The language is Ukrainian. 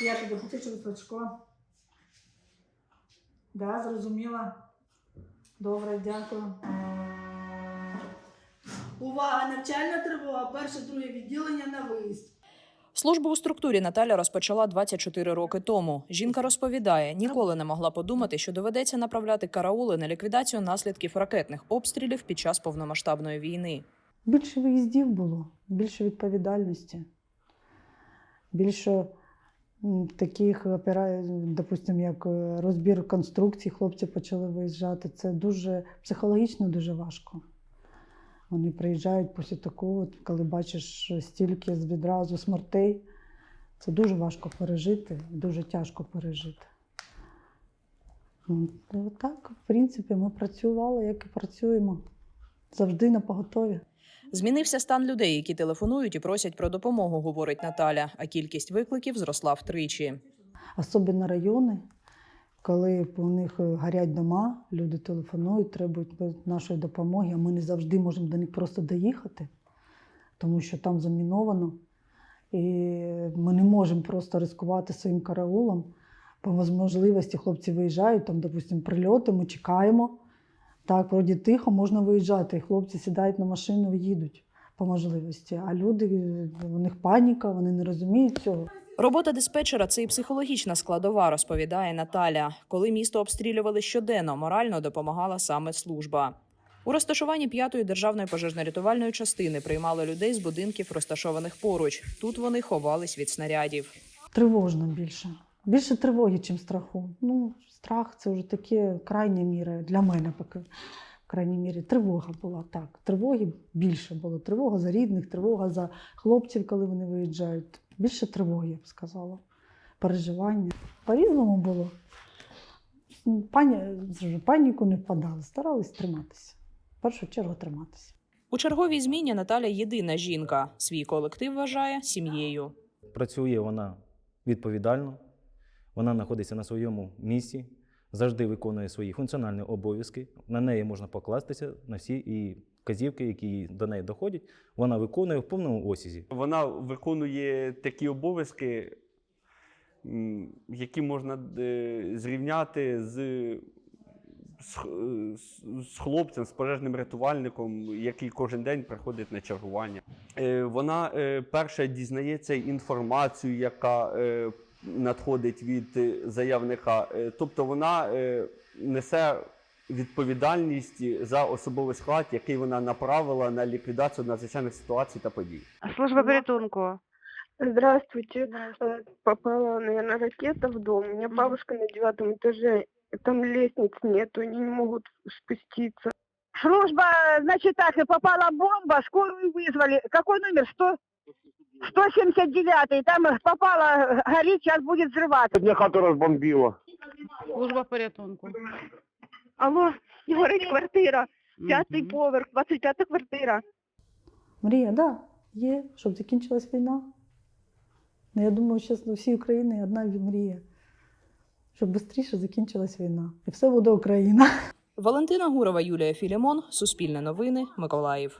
Я тобі потичу Сачко. Да, зрозуміла. Добре, дякую. Увага! Навчальна тривога. Перше, друге відділення на виїзд. Службу у структурі Наталя розпочала 24 роки тому. Жінка розповідає, ніколи не могла подумати, що доведеться направляти караули на ліквідацію наслідків ракетних обстрілів під час повномасштабної війни. Більше виїздів було, більше відповідальності, більше таких опера... допустим, як е, розбір конструкцій, хлопці почали виїжджати. Це дуже психологічно дуже важко. Вони приїжджають після такого, коли бачиш стільки відразу смертей. Це дуже важко пережити, дуже тяжко пережити. Ну, Так, в принципі, ми працювали, як і працюємо. Завжди на поготові. Змінився стан людей, які телефонують і просять про допомогу, говорить Наталя. А кількість викликів зросла втричі. Особливо райони, коли у них е, горять дома, люди телефонують, требують нашої допомоги, а ми не завжди можемо до них просто доїхати, тому що там заміновано. І ми не можемо просто ризикувати своїм караулом. По можливості хлопці виїжджають, там, допустимо, прильоти, ми чекаємо. Так, вроді тихо, можна виїжджати. Хлопці сідають на машину і їдуть по можливості. А люди, у них паніка, вони не розуміють цього. Робота диспетчера це і психологічна складова, розповідає Наталя. Коли місто обстрілювали щоденно, морально допомагала саме служба. У розташуванні п'ятої державної пожежно-рятувальної частини приймали людей з будинків, розташованих поруч. Тут вони ховались від снарядів. Тривожно більше. Більше тривоги, ніж страху. Ну, страх це вже таке крайня міра для мене поки. В крайній мірі тривога була так. Тривоги більше було. Тривога за рідних, тривога за хлопців, коли вони виїжджають. Більше тривоги, я б сказала. Переживання. По-різному було. Пані, паніку не впадали, старались триматися. В першу чергу триматися. У черговій зміні Наталя єдина жінка. Свій колектив вважає сім'єю. Працює вона відповідально, вона знаходиться на своєму місці, завжди виконує свої функціональні обов'язки. На неї можна покластися на всі і вказівки, які до неї доходять, вона виконує в повному осязі. Вона виконує такі обов'язки, які можна е, зрівняти з, з, хлопцем, з пожежним рятувальником, який кожен день приходить на чергування. Е, Вона е, перша дізнається інформацію, яка надходить від е, заявника. Е, Тобто вона е, несе відповідальність за особовий склад, який вона направила на ліквідацію надзвичайних ситуацій та подій. Служба порятунку. Здравствуйте. Э, Попала, наверное, ракета в дом. У меня бабушка на девятом этаже. Там лестниц нету, они не могут спуститься. Служба, значит так, и попала бомба, скорую вызвали. Какой номер? 100? 179 Там э, попала, э, горит, сейчас будет взрываться. Мне хату розбомбило. Служба порятунку. Алло, горить квартира. П'ятий Мгм. поверх, 25 квартира. Мрія, так, да, є, щоб закінчилась війна. Ну, я думаю, що у всій Україні одна мрія, щоб швидше закінчилась війна. І все буде Україна. Валентина Гурова, Юлія Філімон, Суспільне новини, Миколаїв.